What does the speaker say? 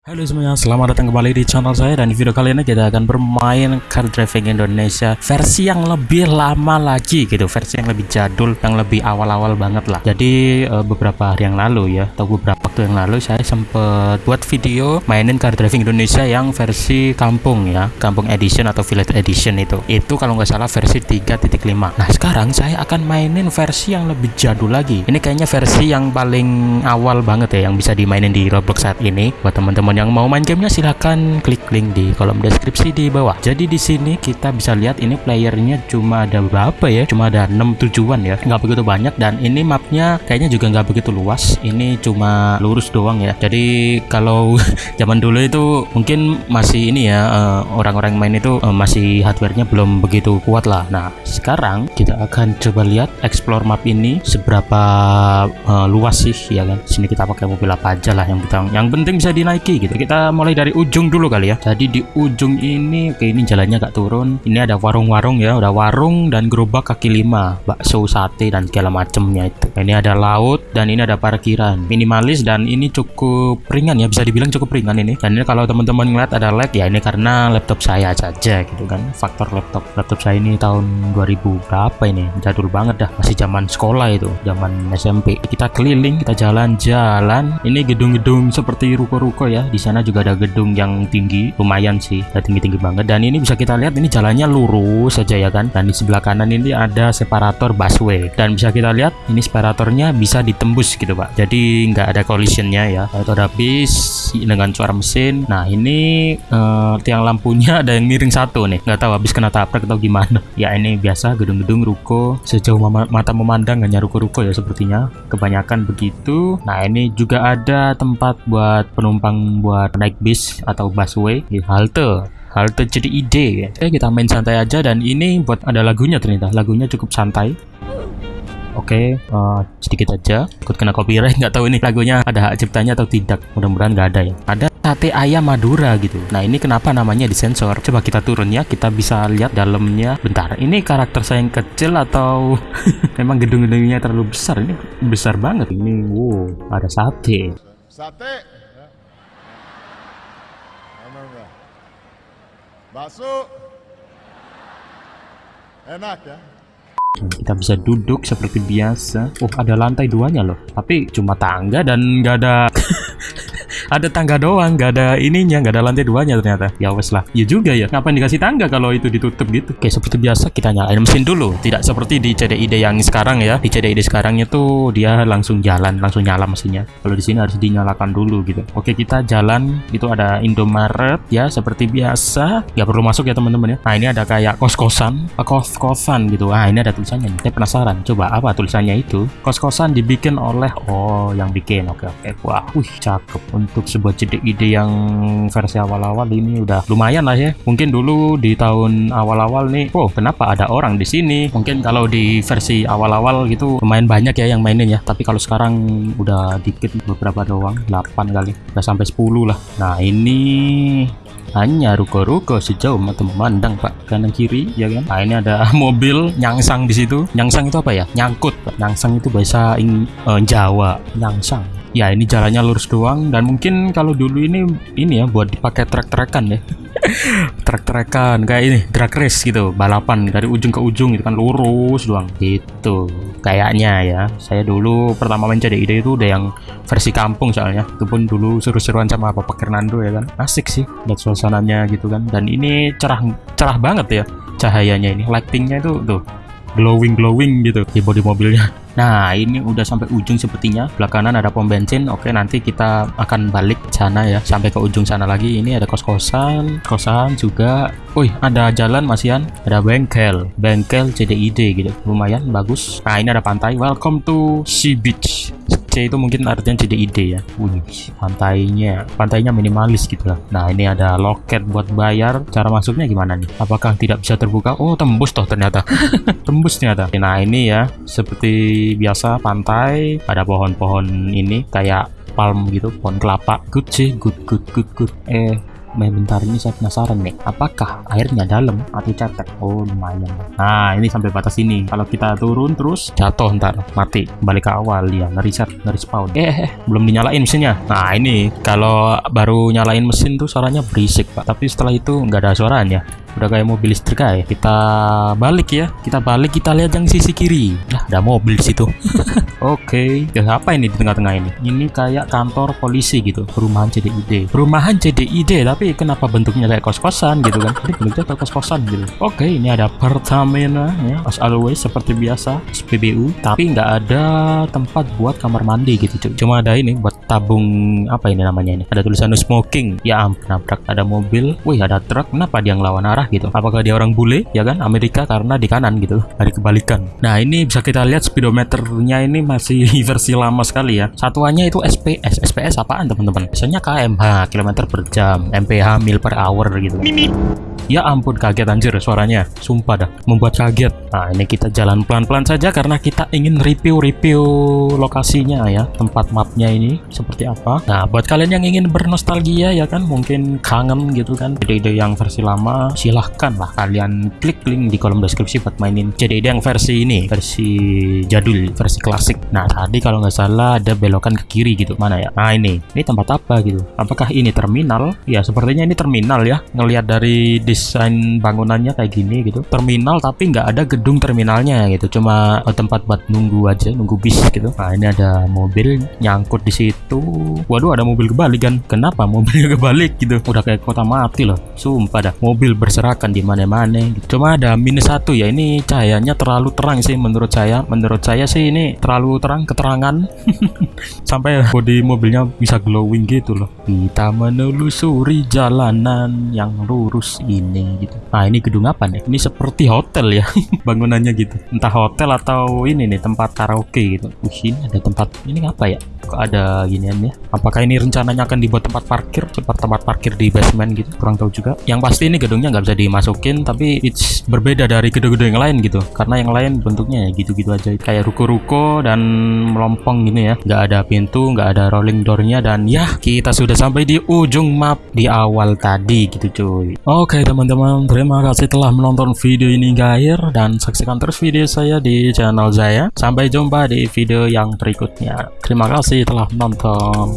Halo semuanya, selamat datang kembali di channel saya dan di video kali ini kita akan bermain Car Driving Indonesia versi yang lebih lama lagi gitu, versi yang lebih jadul, yang lebih awal-awal banget lah. Jadi eh, beberapa hari yang lalu ya, atau beberapa waktu yang lalu saya sempat buat video mainin Car Driving Indonesia yang versi kampung ya, kampung edition atau village edition itu. Itu kalau nggak salah versi 3.5. Nah sekarang saya akan mainin versi yang lebih jadul lagi. Ini kayaknya versi yang paling awal banget ya, yang bisa dimainin di Roblox saat ini. Buat teman-teman yang mau main gamenya silahkan klik link di kolom deskripsi di bawah. Jadi di sini kita bisa lihat ini playernya cuma ada berapa ya? Cuma ada 6 tujuan ya, nggak begitu banyak dan ini mapnya kayaknya juga nggak begitu luas. Ini cuma lurus doang ya. Jadi kalau zaman dulu itu mungkin masih ini ya eh, orang-orang main itu eh, masih hardwarenya belum begitu kuat lah. Nah sekarang kita akan coba lihat explore map ini seberapa eh, luas sih ya kan. Sini kita pakai mobil apa aja lah yang kita yang penting bisa dinaiki gitu. Kita mulai dari ujung dulu kali ya. Jadi di ujung ini, oke ini jalannya agak turun. Ini ada warung-warung ya, udah warung dan gerobak kaki lima, bakso, sate dan segala macemnya itu. Ini ada laut dan ini ada parkiran. Minimalis ini cukup ringan ya, bisa dibilang cukup ringan ini. Dan ini kalau teman-teman ngeliat ada lag ya ini karena laptop saya saja gitu kan. Faktor laptop laptop saya ini tahun 2000 berapa ini? Jadul banget dah, masih zaman sekolah itu, zaman SMP. Kita keliling, kita jalan-jalan. Ini gedung-gedung seperti ruko-ruko ya. Di sana juga ada gedung yang tinggi, lumayan sih, tinggi-tinggi banget. Dan ini bisa kita lihat ini jalannya lurus saja ya kan. Dan di sebelah kanan ini ada separator busway. Dan bisa kita lihat ini separatornya bisa ditembus gitu pak. Jadi nggak ada collisionnya ya. Itu ada bis dengan suara mesin. Nah ini eh, tiang lampunya ada yang miring satu nih. Nggak tahu habis kena tabrak atau gimana. Ya ini biasa gedung-gedung ruko. Sejauh mata memandang hanya ruko-ruko ya sepertinya. Kebanyakan begitu. Nah ini juga ada tempat buat penumpang buat naik bis atau busway di halte halte jadi ide ya. Oke kita main santai aja dan ini buat ada lagunya ternyata lagunya cukup santai Oke, eh, sedikit aja. Ikut kena copyright, nggak tahu ini lagunya ada hak ciptanya atau tidak. Mudah-mudahan nggak ada ya. Ada sate ayam Madura gitu. Nah ini kenapa namanya disensor? Coba kita turun ya, kita bisa lihat dalamnya. Bentar, ini karakter saya yang kecil atau memang gedung-gedungnya terlalu besar? Ini besar banget. Ini, wow, ada sate. Sate. Bakso. Enak ya. Kita bisa duduk seperti biasa. Oh, ada lantai duanya loh. Tapi cuma tangga dan nggak ada ada tangga doang, nggak ada ininya, nggak ada lantai duanya ternyata. Ya wes lah. Ya juga ya. Ngapain dikasih tangga kalau itu ditutup gitu? Oke, seperti biasa kita nyalain mesin dulu. Tidak seperti di CDID yang sekarang ya. Di CDID sekarang itu dia langsung jalan, langsung nyala mesinnya. Kalau di sini harus dinyalakan dulu gitu. Oke, kita jalan. Itu ada Indomaret ya, seperti biasa. Nggak perlu masuk ya teman-teman ya. Nah, ini ada kayak kos-kosan, eh, kos-kosan gitu. Ah, ini ada tulisannya nih. Saya penasaran. Coba apa tulisannya itu? Kos-kosan dibikin oleh oh, yang bikin. Oke, oke. Wah, wih, cakep. Untuk sebuah ide-ide yang versi awal-awal ini udah lumayan lah ya. Mungkin dulu di tahun awal-awal nih, oh, kenapa ada orang di sini? Mungkin kalau di versi awal-awal gitu lumayan banyak ya yang mainin ya. Tapi kalau sekarang udah dikit beberapa doang, 8 kali. Udah sampai 10 lah. Nah, ini hanya ruko-ruko sejauh mata memandang pak kanan kiri ya kan nah ini ada mobil nyangsang di situ nyangsang itu apa ya nyangkut Pak. nyangsang itu bahasa ing eh, Jawa nyangsang ya ini jalannya lurus doang dan mungkin kalau dulu ini ini ya buat dipakai trek-trekan ya. Trek-trekan kayak ini drag race gitu balapan dari ujung ke ujung itu kan lurus doang. Gitu kayaknya ya. Saya dulu pertama main CDID itu udah yang versi kampung soalnya. Itu pun dulu seru-seruan sama Bapak Fernando ya kan. Asik sih lihat suasananya gitu kan. Dan ini cerah cerah banget ya cahayanya ini lightingnya itu tuh glowing glowing gitu di bodi mobilnya. Nah ini udah sampai ujung sepertinya. Belakangan ada pom bensin. Oke nanti kita akan balik sana ya. Sampai ke ujung sana lagi. Ini ada kos-kosan Kosan juga. Wih ada jalan masian Ada bengkel. Bengkel CDID gitu. Lumayan bagus. Nah ini ada pantai. Welcome to Sea Beach C itu mungkin artinya CDID ya. Wih pantainya Pantainya minimalis gitu lah. Nah ini ada loket buat bayar. Cara masuknya gimana nih? Apakah tidak bisa terbuka? Oh tembus toh ternyata. Tembus ternyata. Nah ini ya Seperti biasa pantai. Ada pohon-pohon ini kayak palm gitu pohon kelapa. Good sih good good good good. Eh bentar ini saya penasaran nih. Apakah airnya dalam atau cetek? Oh lumayan. Nah ini sampai batas ini. Kalau kita turun terus jatuh ntar mati. Balik ke awal ya ngeriset ngerespawn eh, eh, eh belum dinyalain mesinnya. Nah ini kalau baru nyalain mesin tuh suaranya berisik pak. Tapi setelah itu nggak ada suaranya udah kayak mobil listrik aja. Kita balik ya. Kita balik kita lihat yang sisi kiri. Nah ada mobil di situ. Oke. Okay. apa ini di tengah-tengah ini? Ini kayak kantor polisi gitu. Perumahan CDID perumahan CDID tapi kenapa bentuknya kayak kos-kosan gitu kan? Ini bentuknya kayak kos-kosan gitu. Oke okay, ini ada Pertamina ya. As always seperti biasa SPBU tapi nggak ada tempat buat kamar mandi gitu cuy cuma ada ini buat tabung apa ini namanya ini? Ada tulisan no smoking. Ya ampun nabrak. Ada mobil. Wih ada truk. Kenapa dia ngelawan arah gitu. Apakah dia orang bule ya kan? Amerika karena di kanan gitu hari kebalikan. Nah ini bisa kita lihat speedometernya ini masih versi lama sekali ya. Satuannya itu SPS SPS apaan teman-teman? Biasanya kmh kilometer per jam. Mph mil per hour gitu. Ya ampun kaget anjir suaranya. Sumpah dah membuat kaget. Nah ini kita jalan pelan-pelan saja karena kita ingin review-review lokasinya ya Tempat mapnya ini seperti apa. Nah buat kalian yang ingin bernostalgia ya kan Mungkin kangen gitu kan Ide-ide yang versi lama silahkan lah Kalian klik link di kolom deskripsi buat mainin Jadi ide yang versi ini Versi jadul, versi klasik. Nah tadi kalau nggak salah ada belokan ke kiri gitu Mana ya? Nah ini, ini tempat apa gitu? Apakah ini terminal? Ya sepertinya ini terminal ya Ngelihat dari desain bangunannya kayak gini gitu. Terminal tapi nggak ada gedung terminalnya gitu. Cuma eh, tempat buat nunggu aja nunggu bis gitu. Nah ini ada mobil nyangkut di situ. Waduh ada mobil kebalik kan? Kenapa mobilnya kebalik gitu? Udah kayak kota mati loh. Sumpah dah mobil berserakan di mana-mana gitu. cuma ada minus satu ya ini cahayanya terlalu terang sih menurut saya. Menurut saya sih ini terlalu terang keterangan. Sampai bodi mobilnya bisa glowing gitu loh. Kita menelusuri jalanan yang lurus ini ini gitu. Nah ini gedung apa nih? Ini seperti hotel ya bangunannya gitu. Entah hotel atau ini nih tempat karaoke gitu. Wih, ini ada tempat ini apa ya? Kok ada giniannya apakah ini rencananya akan dibuat tempat parkir? Seperti tempat parkir di basement gitu kurang tahu juga. Yang pasti ini gedungnya nggak bisa dimasukin tapi it's berbeda dari gedung-gedung yang lain gitu. Karena yang lain bentuknya ya gitu-gitu aja. Kayak ruko-ruko dan melompong gini ya. Nggak ada pintu nggak ada rolling doornya dan ya kita sudah sampai di ujung map di awal tadi gitu cuy. Oke teman teman-teman. Terima kasih telah menonton video ini akhir dan saksikan terus video saya di channel saya sampai jumpa di video yang berikutnya. Terima kasih telah menonton